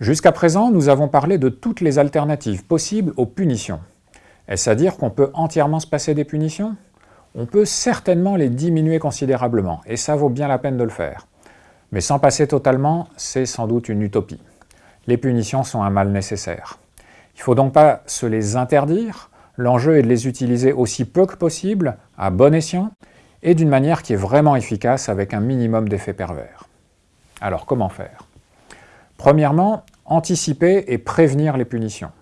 Jusqu'à présent, nous avons parlé de toutes les alternatives possibles aux punitions. Est-ce à dire qu'on peut entièrement se passer des punitions? On peut certainement les diminuer considérablement, et ça vaut bien la peine de le faire. Mais s'en passer totalement, c'est sans doute une utopie. Les punitions sont un mal nécessaire. Il ne faut donc pas se les interdire, l'enjeu est de les utiliser aussi peu que possible, à bon escient, et d'une manière qui est vraiment efficace avec un minimum d'effets pervers. Alors comment faire? Premièrement, anticiper et prévenir les punitions.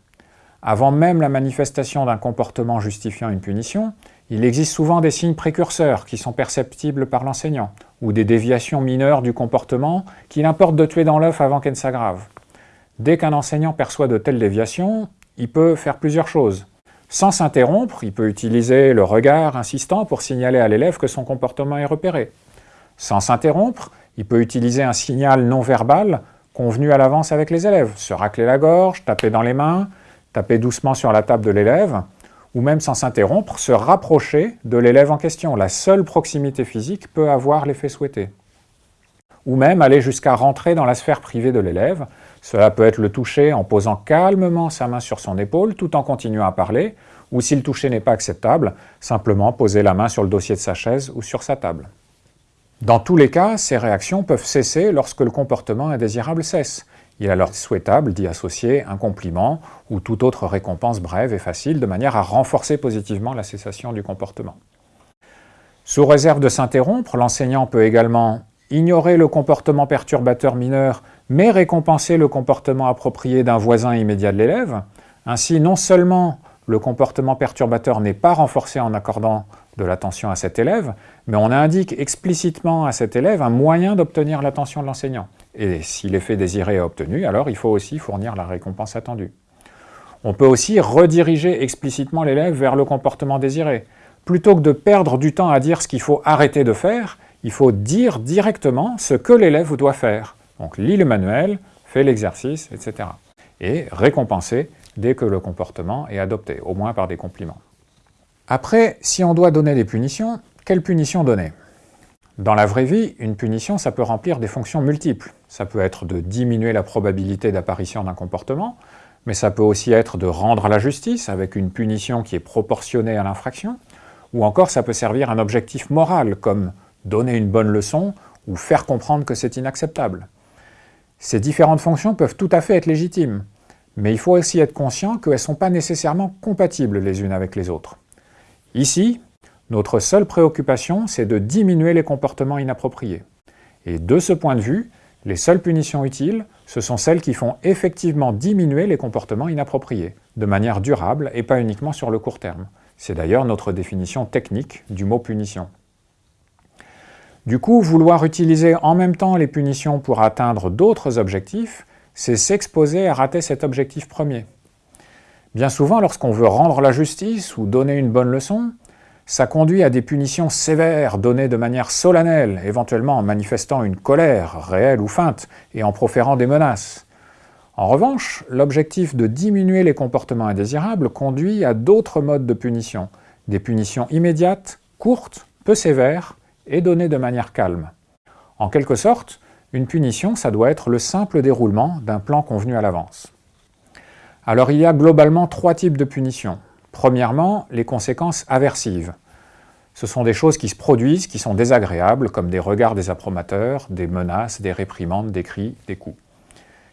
Avant même la manifestation d'un comportement justifiant une punition, il existe souvent des signes précurseurs qui sont perceptibles par l'enseignant, ou des déviations mineures du comportement qu'il importe de tuer dans l'œuf avant qu'elle ne s'aggrave. Dès qu'un enseignant perçoit de telles déviations, il peut faire plusieurs choses. Sans s'interrompre, il peut utiliser le regard insistant pour signaler à l'élève que son comportement est repéré. Sans s'interrompre, il peut utiliser un signal non verbal convenu à l'avance avec les élèves, se racler la gorge, taper dans les mains, taper doucement sur la table de l'élève, ou même sans s'interrompre, se rapprocher de l'élève en question. La seule proximité physique peut avoir l'effet souhaité. Ou même aller jusqu'à rentrer dans la sphère privée de l'élève. Cela peut être le toucher en posant calmement sa main sur son épaule tout en continuant à parler, ou si le toucher n'est pas acceptable, simplement poser la main sur le dossier de sa chaise ou sur sa table. Dans tous les cas, ces réactions peuvent cesser lorsque le comportement indésirable cesse. Il est alors souhaitable d'y associer un compliment ou toute autre récompense brève et facile de manière à renforcer positivement la cessation du comportement. Sous réserve de s'interrompre, l'enseignant peut également ignorer le comportement perturbateur mineur mais récompenser le comportement approprié d'un voisin immédiat de l'élève. Ainsi, non seulement le comportement perturbateur n'est pas renforcé en accordant de l'attention à cet élève, mais on indique explicitement à cet élève un moyen d'obtenir l'attention de l'enseignant. Et si l'effet désiré est obtenu, alors il faut aussi fournir la récompense attendue. On peut aussi rediriger explicitement l'élève vers le comportement désiré. Plutôt que de perdre du temps à dire ce qu'il faut arrêter de faire, il faut dire directement ce que l'élève doit faire. Donc lis le manuel, fais l'exercice, etc. Et récompenser dès que le comportement est adopté, au moins par des compliments. Après, si on doit donner des punitions, quelles punitions donner? Dans la vraie vie, une punition, ça peut remplir des fonctions multiples. Ça peut être de diminuer la probabilité d'apparition d'un comportement, mais ça peut aussi être de rendre la justice avec une punition qui est proportionnée à l'infraction, ou encore ça peut servir un objectif moral, comme donner une bonne leçon ou faire comprendre que c'est inacceptable. Ces différentes fonctions peuvent tout à fait être légitimes, mais il faut aussi être conscient qu'elles ne sont pas nécessairement compatibles les unes avec les autres. Ici, notre seule préoccupation, c'est de diminuer les comportements inappropriés. Et de ce point de vue, les seules punitions utiles, ce sont celles qui font effectivement diminuer les comportements inappropriés, de manière durable et pas uniquement sur le court terme. C'est d'ailleurs notre définition technique du mot punition. Du coup, vouloir utiliser en même temps les punitions pour atteindre d'autres objectifs, c'est s'exposer à rater cet objectif premier. Bien souvent, lorsqu'on veut rendre la justice ou donner une bonne leçon, ça conduit à des punitions sévères données de manière solennelle, éventuellement en manifestant une colère réelle ou feinte et en proférant des menaces. En revanche, l'objectif de diminuer les comportements indésirables conduit à d'autres modes de punition, des punitions immédiates, courtes, peu sévères et données de manière calme. En quelque sorte, une punition, ça doit être le simple déroulement d'un plan convenu à l'avance. Alors il y a globalement trois types de punitions. Premièrement, les conséquences aversives. Ce sont des choses qui se produisent, qui sont désagréables, comme des regards des appromateurs, des menaces, des réprimandes, des cris, des coups.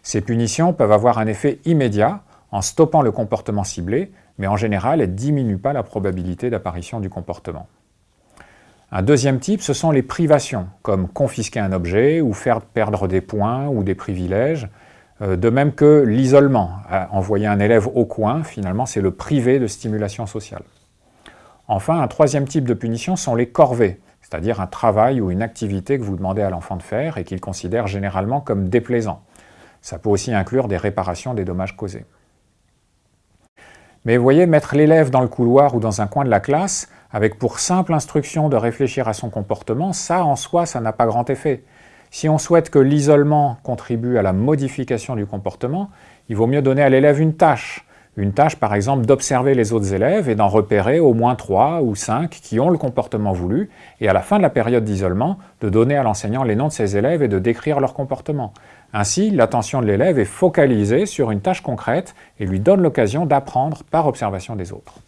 Ces punitions peuvent avoir un effet immédiat en stoppant le comportement ciblé, mais en général, elles ne diminuent pas la probabilité d'apparition du comportement. Un deuxième type, ce sont les privations, comme confisquer un objet ou faire perdre des points ou des privilèges, euh, de même que l'isolement, envoyer un élève au coin, finalement, c'est le privé de stimulation sociale. Enfin, un troisième type de punition sont les corvées, c'est-à-dire un travail ou une activité que vous demandez à l'enfant de faire et qu'il considère généralement comme déplaisant. Ça peut aussi inclure des réparations des dommages causés. Mais vous voyez, mettre l'élève dans le couloir ou dans un coin de la classe, avec pour simple instruction de réfléchir à son comportement, ça en soi, ça n'a pas grand effet. Si on souhaite que l'isolement contribue à la modification du comportement, il vaut mieux donner à l'élève une tâche, Une tâche par exemple d'observer les autres élèves et d'en repérer au moins 3 ou 5 qui ont le comportement voulu, et à la fin de la période d'isolement, de donner à l'enseignant les noms de ces élèves et de décrire leur comportement. Ainsi, l'attention de l'élève est focalisée sur une tâche concrète et lui donne l'occasion d'apprendre par observation des autres.